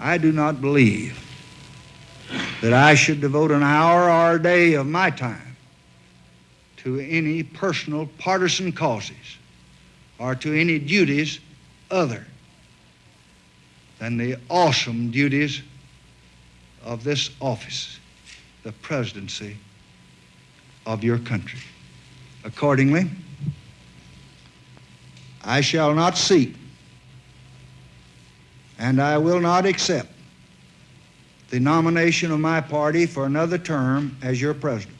I do not believe that I should devote an hour or a day of my time to any personal partisan causes or to any duties other than the awesome duties of this office, the presidency of your country. Accordingly, I shall not seek and I will not accept the nomination of my party for another term as your president.